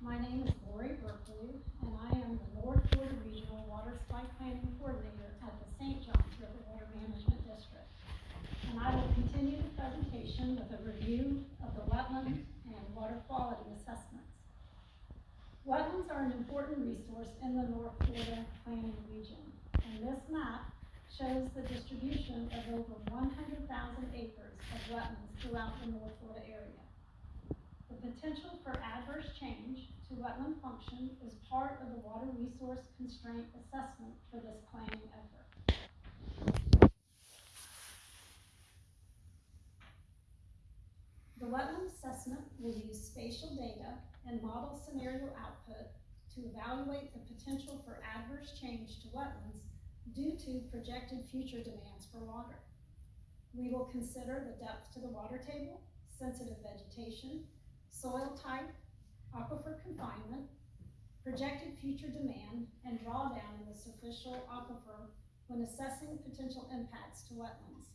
My name is Lori Berkeley, and I am the North Florida Regional Water Supply Planning Coordinator at the St. Johns River Water Management District. And I will continue the presentation with a review of the wetland and water quality assessments. Wetlands are an important resource in the North Florida planning region, and this map shows the distribution of over one hundred thousand acres of wetlands throughout the North Florida area. The potential for adverse change to wetland function is part of the water resource constraint assessment for this planning effort. The wetland assessment will use spatial data and model scenario output to evaluate the potential for adverse change to wetlands due to projected future demands for water. We will consider the depth to the water table, sensitive vegetation, soil type, aquifer confinement, projected future demand, and drawdown in the superficial aquifer when assessing potential impacts to wetlands.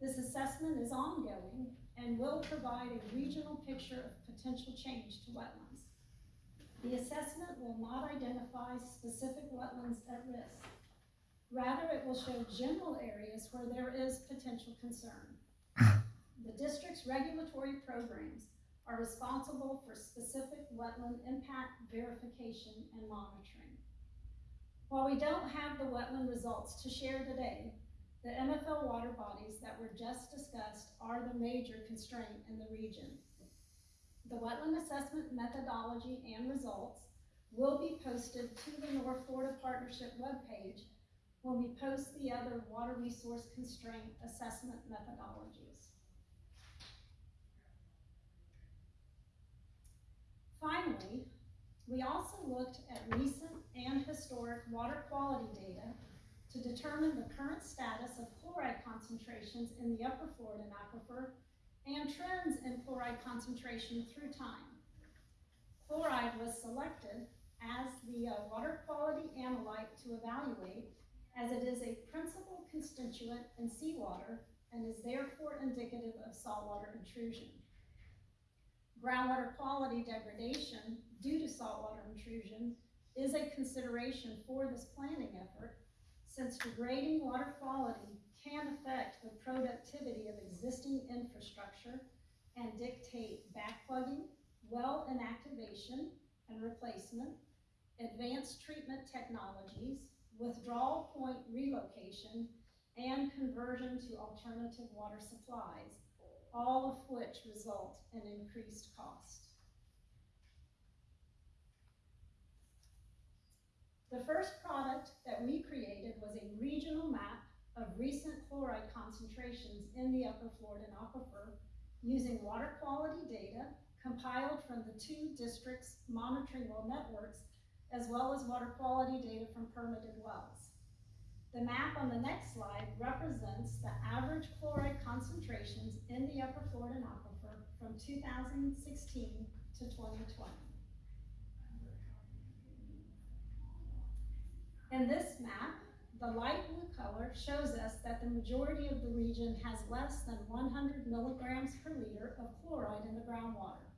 This assessment is ongoing and will provide a regional picture of potential change to wetlands. The assessment will not identify specific wetlands at risk. Rather, it will show general areas where there is potential concern. The district's regulatory programs are responsible for specific wetland impact verification and monitoring. While we don't have the wetland results to share today, the MFL water bodies that were just discussed are the major constraint in the region. The wetland assessment methodology and results will be posted to the North Florida Partnership webpage when we post the other water resource constraint assessment methodologies. Finally, we also looked at recent and historic water quality data to determine the current status of chloride concentrations in the upper Floridan aquifer and trends in chloride concentration through time. Chloride was selected as the uh, water quality analyte to evaluate as it is a principal constituent in seawater and is therefore indicative of saltwater intrusion. Groundwater quality degradation due to saltwater intrusion is a consideration for this planning effort since degrading water quality can affect the productivity of existing infrastructure and dictate backplugging, well inactivation and replacement, advanced treatment technologies, withdrawal point relocation, and conversion to alternative water supplies, all of which result in increased cost. The first product that we created was a regional map of recent chloride concentrations in the upper Floridan aquifer using water quality data compiled from the two districts' monitoring well networks, as well as water quality data from permitted wells. The map on the next slide represents the average chloride concentrations in the upper Floridan aquifer from 2016 to 2020. In this map, the light blue color shows us that the majority of the region has less than 100 milligrams per liter of chloride in the groundwater.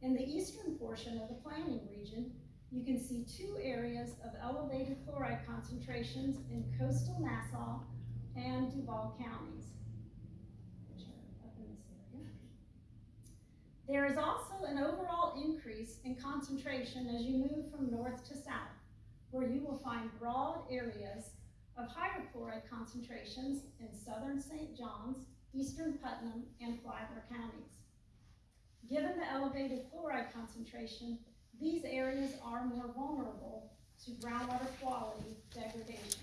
In the eastern portion of the planning region, you can see two areas of elevated chloride concentrations in coastal Nassau and Duval counties. There is also an overall increase in concentration as you move from north to south where you will find broad areas of higher chloride concentrations in southern St. Johns, eastern Putnam, and Flagler counties. Given the elevated chloride concentration, these areas are more vulnerable to groundwater quality degradation.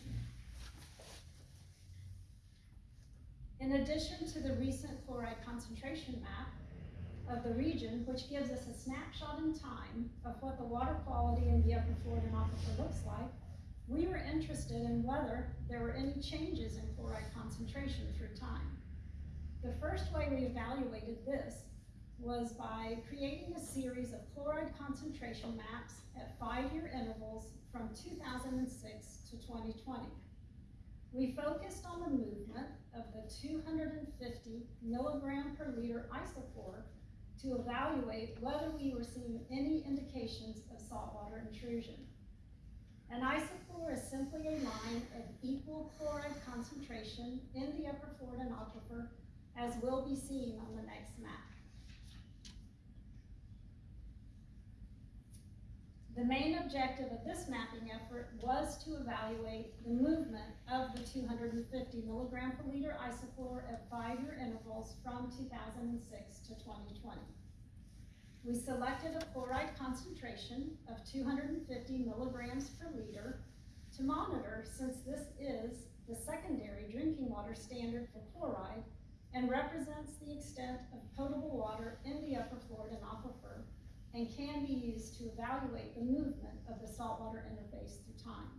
In addition to the recent chloride concentration map, of the region, which gives us a snapshot in time of what the water quality in the upper Floridan aquifer looks like, we were interested in whether there were any changes in chloride concentration through time. The first way we evaluated this was by creating a series of chloride concentration maps at five-year intervals from 2006 to 2020. We focused on the movement of the 250 milligram per liter isochlor to evaluate whether we were seeing any indications of saltwater intrusion. An isochlor is simply a line of equal chloride concentration in the upper Floridan aquifer, as will be seen on the next map. The main objective of this mapping effort was to evaluate the movement of the two hundred and fifty milligram per liter isochlor at five-year intervals from two thousand and six to twenty twenty. We selected a chloride concentration of two hundred and fifty milligrams per liter to monitor since this is the secondary drinking water standard for chloride and represents the extent of potable water in the upper Floridan aquifer and can be used to evaluate the movement of the saltwater interface through time.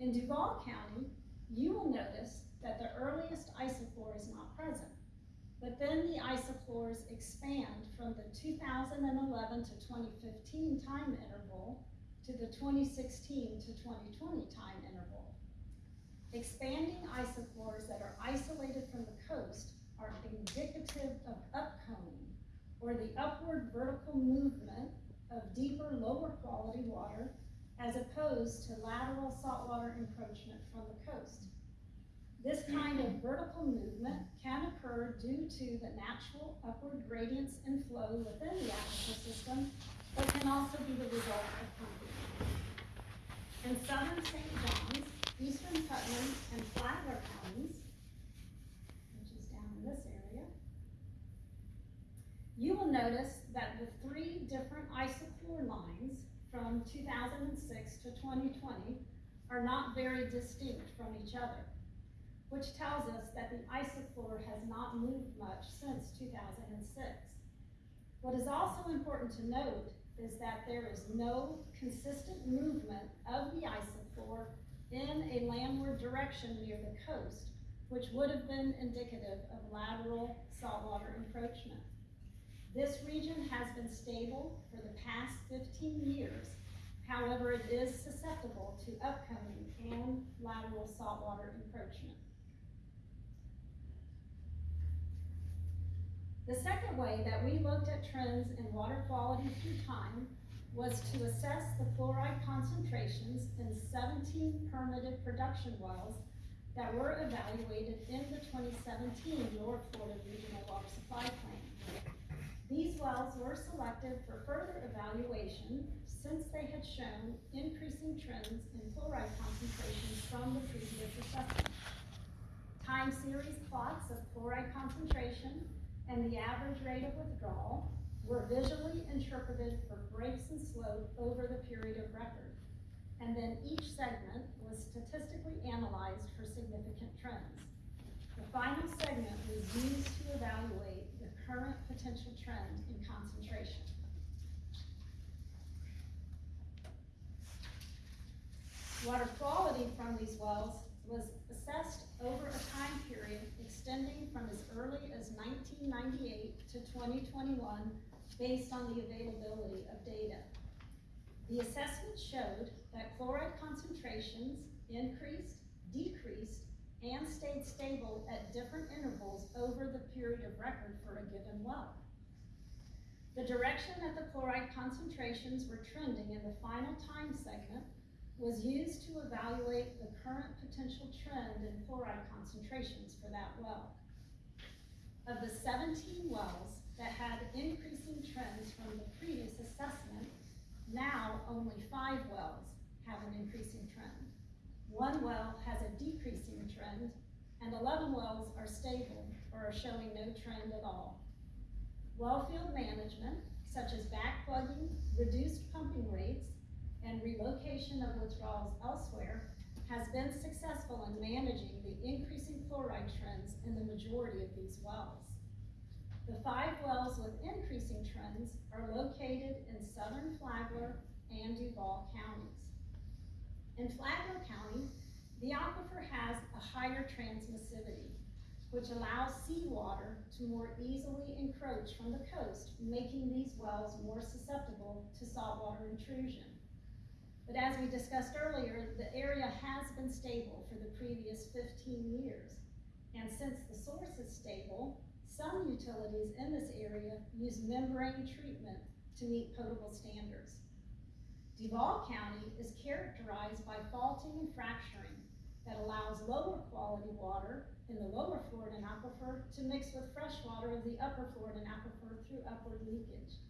In Duval County, you will notice that the earliest isochlor is not present, but then the isochlors expand from the 2011 to 2015 time interval to the 2016 to 2020 time interval. Expanding isochlors that are isolated from the coast are indicative of upconing or the upward vertical movement of deeper, lower quality water as opposed to lateral saltwater encroachment from the coast. This kind of vertical movement can occur due to the natural upward gradients and flow within the aquifer system, but can also be the 2006 to 2020 are not very distinct from each other, which tells us that the isochlor has not moved much since 2006. What is also important to note is that there is no consistent movement of the isochlor in a landward direction near the coast, which would have been indicative of lateral saltwater encroachment. This region has been stable for the past 15 years However, it is susceptible to upconing and lateral saltwater encroachment. The second way that we looked at trends in water quality through time was to assess the chloride concentrations in seventeen permitted production wells that were evaluated in the twenty seventeen North Florida Regional Water Supply Plan. These wells were selected for further evaluation since they had shown increasing trends in chloride concentrations from the previous assessment. Time series plots of chloride concentration and the average rate of withdrawal were visually interpreted for breaks and slope over the period of record. And then each segment was statistically analyzed for significant trends. The final segment was used to evaluate current potential trend in concentration. Water quality from these wells was assessed over a time period extending from as early as nineteen ninety-eight to twenty twenty-one based on the availability of data. The assessment showed that chloride concentrations increased, decreased, and stayed stable at different intervals over the period of record for a given well. The direction that the chloride concentrations were trending in the final time segment was used to evaluate the current potential trend in chloride concentrations for that well. Of the seventeen wells that had increasing trends from the previous assessment, now only five wells have an increasing trend. One well has a decreasing trend, and eleven wells are stable or are showing no trend at all. Well field management, such as backplugging, reduced pumping rates, and relocation of withdrawals elsewhere, has been successful in managing the increasing chloride trends in the majority of these wells. The five wells with increasing trends are located in southern Flagler and Duval counties. In Flagler County, the aquifer has a higher transmissivity, which allows seawater to more easily encroach from the coast, making these wells more susceptible to saltwater intrusion. But as we discussed earlier, the area has been stable for the previous fifteen years. And since the source is stable, some utilities in this area use membrane treatment to meet potable standards. Duval County is characterized by faulting and fracturing that allows lower quality water in the lower Floridan aquifer to mix with fresh water of the upper Floridan aquifer through upward leakage.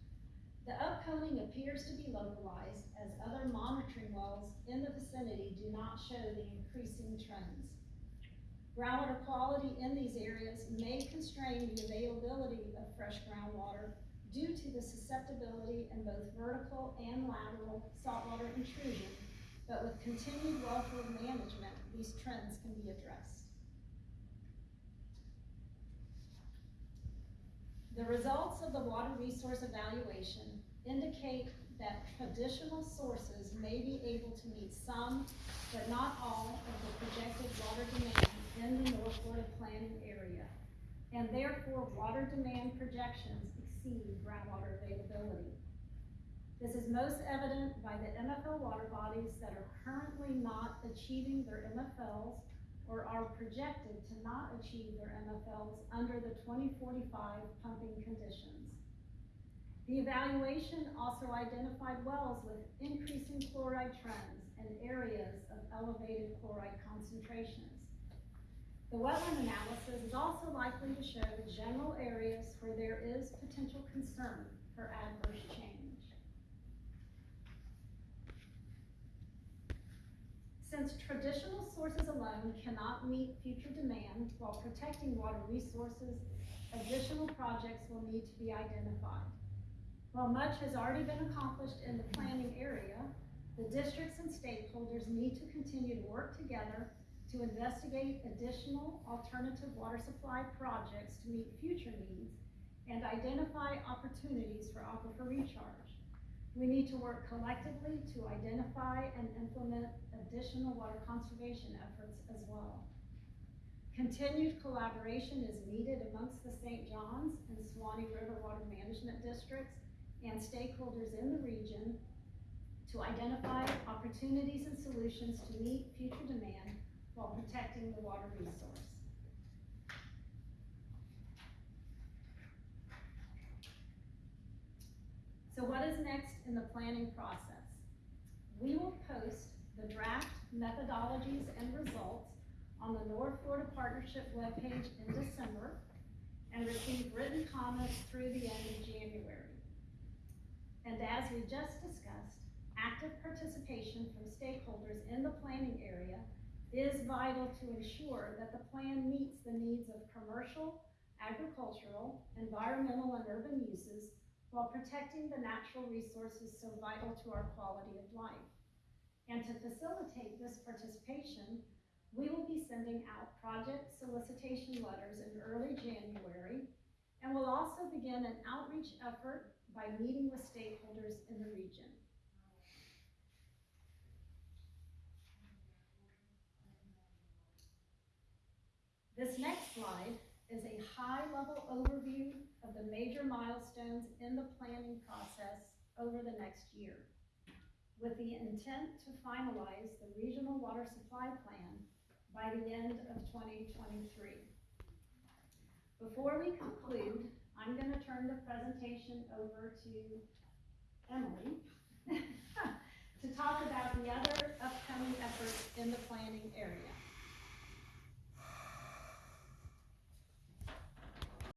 The upconing appears to be localized as other monitoring wells in the vicinity do not show the increasing trends. Groundwater quality in these areas may constrain the availability of fresh groundwater due to the susceptibility in both vertical and lateral saltwater intrusion, but with continued wellfield management, these trends can be addressed. The results of the water resource evaluation indicate that traditional sources may be able to meet some, but not all, of the projected water demand in the North Florida planning area. And therefore, water demand projections exceed groundwater availability. This is most evident by the MFL water bodies that are currently not achieving their MFLs or are projected to not achieve their MFLs under the twenty forty-five pumping conditions. The evaluation also identified wells with increasing chloride trends and areas of elevated chloride concentrations. The wetland analysis is also likely to show the general areas where there is potential concern for adverse change. Since traditional sources alone cannot meet future demand while protecting water resources, additional projects will need to be identified. While much has already been accomplished in the planning area, the districts and stakeholders need to continue to work together to investigate additional alternative water supply projects to meet future needs and identify opportunities for aquifer recharge. We need to work collectively to identify and implement additional water conservation efforts as well. Continued collaboration is needed amongst the St. Johns and Suwannee River Water Management Districts and stakeholders in the region to identify opportunities and solutions to meet future demand while protecting the water resource. So what is next in the planning process? We will post the draft methodologies and results on the North Florida Partnership webpage in December and receive written comments through the end of January. And as we just discussed, active participation from stakeholders in the planning area is vital to ensure that the plan meets the needs of commercial, agricultural, environmental, and urban uses while protecting the natural resources so vital to our quality of life. And to facilitate this participation, we will be sending out project solicitation letters in early January, and we'll also begin an outreach effort by meeting with stakeholders in the region. This next slide is a high-level overview of the major milestones in the planning process over the next year, with the intent to finalize the regional water supply plan by the end of twenty twenty-three. Before we conclude, I'm gonna turn the presentation over to Emily to talk about the other upcoming efforts in the planning area.